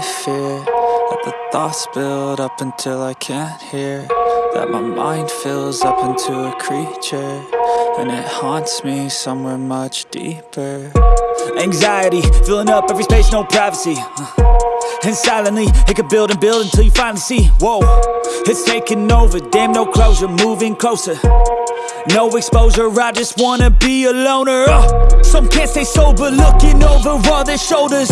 I fear That the thoughts build up until I can't hear That my mind fills up into a creature And it haunts me somewhere much deeper. Anxiety, filling up every space, no privacy uh, And silently, it could build and build until you finally see Whoa, it's taking over, damn no closure, moving closer no exposure, I just wanna be a loner. Uh, Some can't stay sober, looking over all their shoulders.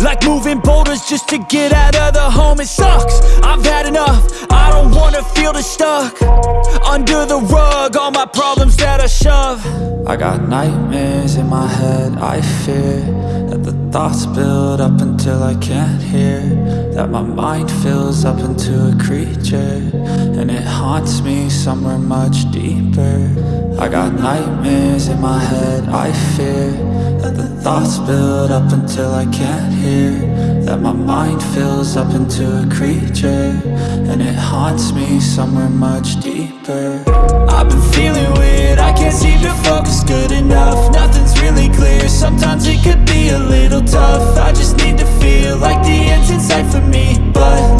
Like moving boulders just to get out of the home It sucks, I've had enough, I don't wanna feel the stuck. Under the rug, all my problems that I shove. I got nightmares in my head, I fear That the thoughts build up until I can't hear That my mind fills up into a creature And it haunts me somewhere much deeper. I got nightmares in my head, I fear That the thoughts build up until I can't hear. That my mind fills up into a creature And it haunts me somewhere much deeper. I've been feeling weird, I can't seem to focus good enough. Nothing's really clear, sometimes it could be a little tough. I just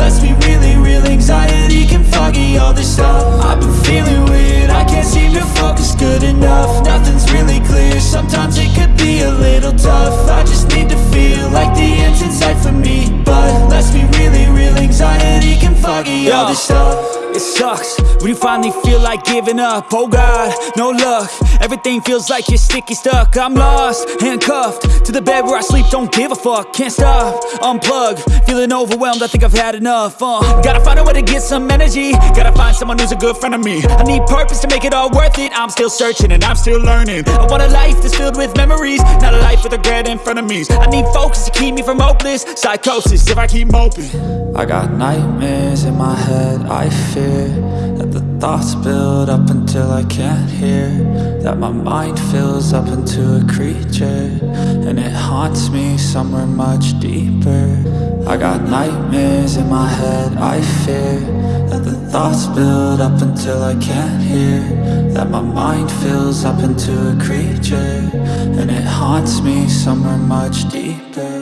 let's be really real, anxiety can foggy all this stuff. I've been feeling weird, I can't seem to focus good enough. Nothing's really clear, sometimes it could be a little tough. I just need to feel like the end's in sight for me. But let's be really real, anxiety can foggy all this stuff it sucks. When you finally feel like giving up Oh God, no luck. Everything feels like you're sticky stuck. I'm lost, handcuffed To the bed where I sleep, don't give a fuck Can't stop, unplug Feeling overwhelmed, I think I've had enough uh, Gotta find a way to get some energy. Gotta find someone who's a good friend of me. I need purpose to make it all worth it. I'm still searching and I'm still learning. I want a life that's filled with memories Not a life with regret in front of me. I need focus to keep me from hopeless Psychosis. If I keep moping I got nightmares in my head, I that the thoughts build up until I can't hear That my mind fills up into a creature And it haunts me somewhere much deeper. I got nightmares in my head, I fear That the thoughts build up until I can't hear That my mind fills up into a creature And it haunts me somewhere much deeper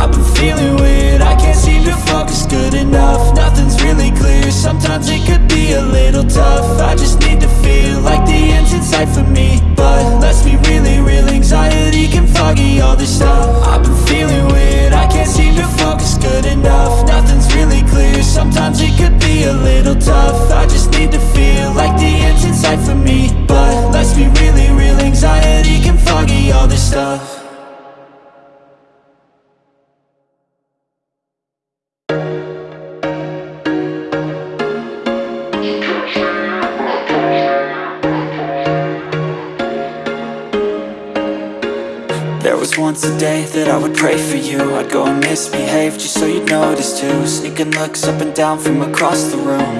I've been feeling weird, I can't seem to focus good enough. Nothing's really clear, sometimes it could be a little tough. I just need to feel like the end's in sight for me. But let's be really real, anxiety can foggy all this stuff. I've been feeling weird, I can't seem to focus good enough. Nothing's really clear, sometimes it could be a little tough. I just need to feel like the end's in sight for me. But let's be really real, anxiety can foggy all this stuff once a day that I would pray for you. I'd go and misbehave just so you'd notice too. Sneaking looks up and down from across the room.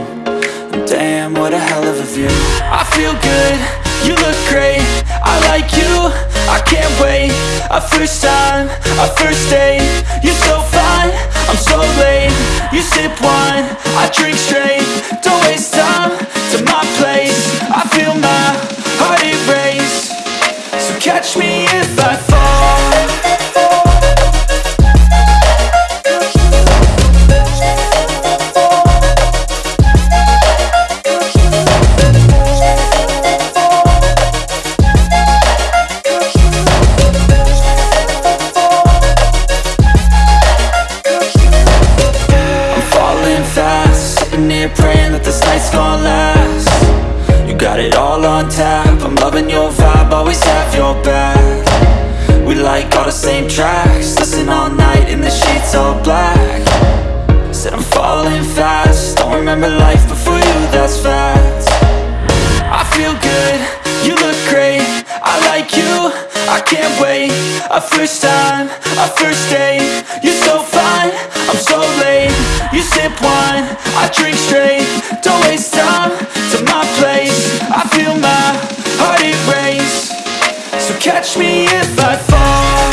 And Damn, what a hell of a view. I feel good, you look great. I like you, I can't wait. A first time, a first date. You're so fine, I'm so late. You sip wine, I drink straight. Don't waste time to my place. I feel my heart erase. So catch me if I fall remember life before you, that's fact I feel good, you look great. I like you, I can't wait. A first time, a first date. You're so fine, I'm so late. You sip wine, I drink straight. Don't waste time to my place. I feel my heart it erase So catch me if I fall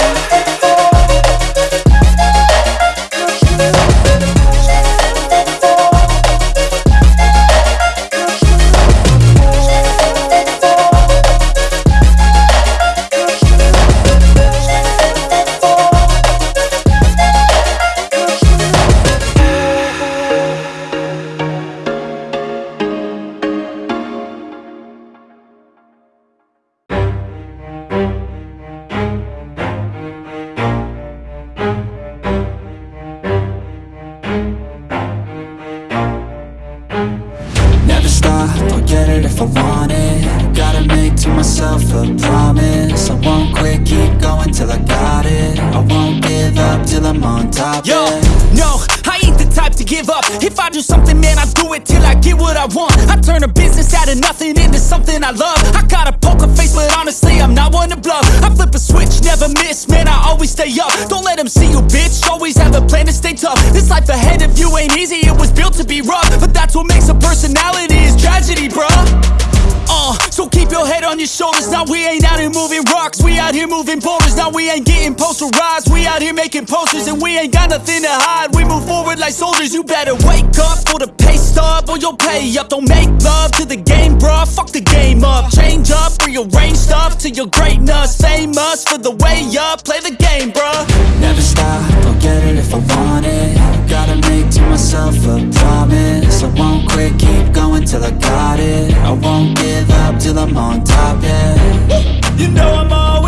give up. If I do something, man, I do it till I get what I want. I turn a business out of nothing into something I love. I got a poker face, but honestly, I'm not one to bluff. I flip a switch, never miss, man, I always stay up. Don't let them see you, bitch. Always have a plan to stay tough. This life ahead of you ain't easy, it was built to be rough. But that's what makes a personality is tragedy, bruh. Uh, so keep your head on your shoulders. Now we ain't out here moving rocks, we out here moving boulders. Now we ain't getting posterized, we out here making posters, and we ain't got nothing to hide. We move forward like soldiers. You better wake up for the pay stub, or you'll pay up. Don't make love to the game, bruh. Fuck the game up. Change up, rearrange stuff to your greatness. Famous for the way up. Play the game, bruh. Never stop, I'll get it if I want it Gotta make to myself a promise I won't quit, keep going till I got it I won't give up till I'm on top, yeah. You know I'm always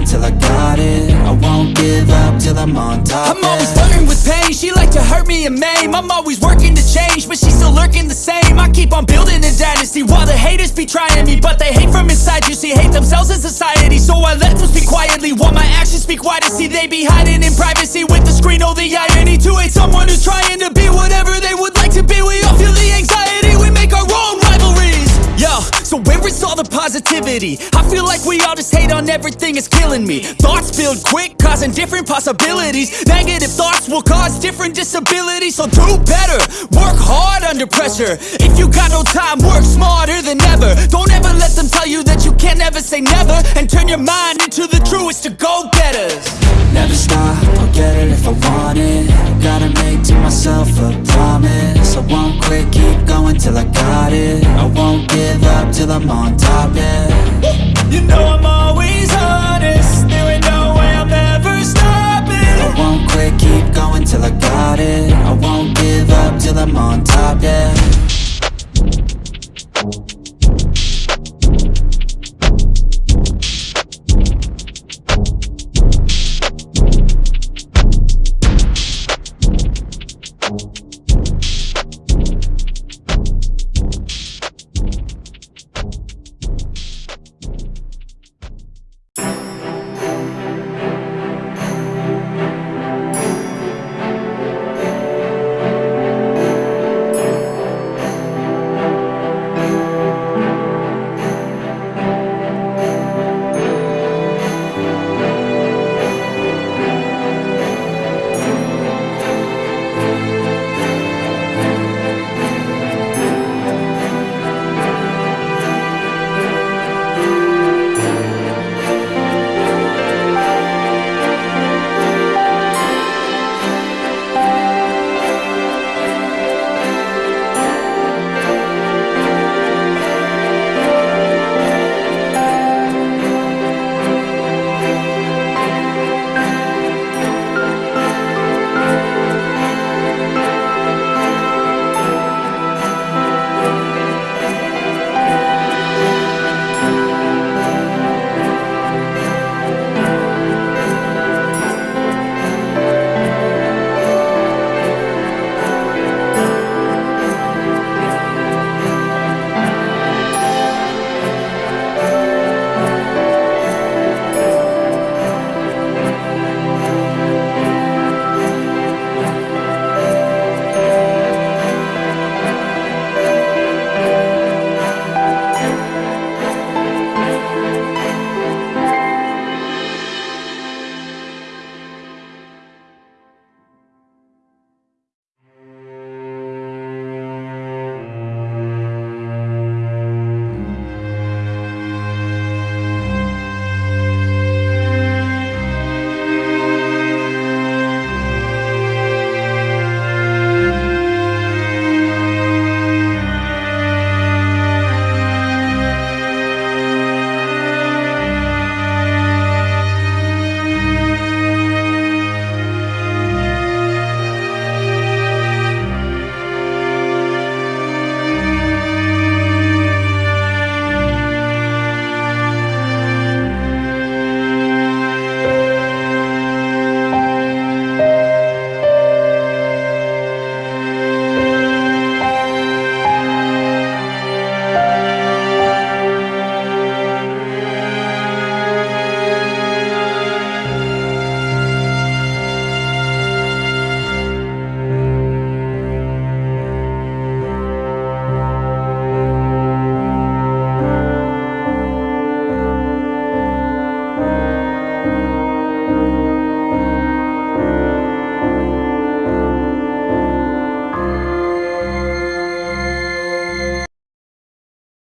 going till I got it I won't give up till I'm on top, I'm always flirting with pain. She like to hurt me and maim. I'm always working to change, but she's still lurking the same. I keep on building a dynasty while the haters be trying me, but they hate from inside. You see, hate themselves in society, so I let them speak quietly while my actions speak wider. See, they be hiding in privacy with the screen. Oh, the irony to hate someone who's trying to be whatever they would like to be. We all feel the anxiety. We make our own rivalries. Yo, so where is all the positivity? I feel like we all just hate on everything, it's killing me. Thoughts build quick, causing different possibilities. Negative thoughts will cause different disabilities. So do better, work hard under pressure. If you got no time, work smarter than ever. Don't ever let them tell you that you can't ever say never. And turn your mind into the truest of go getters. Never stop, I'll get it if I want it Gotta make to myself a promise I won't quit, keep going till I got it I won't give up till I'm on top, yeah. You know I'm always honest. There ain't no way I'm ever stopping. I won't quit, keep going till I got it. I won't give up till I'm on top, yeah.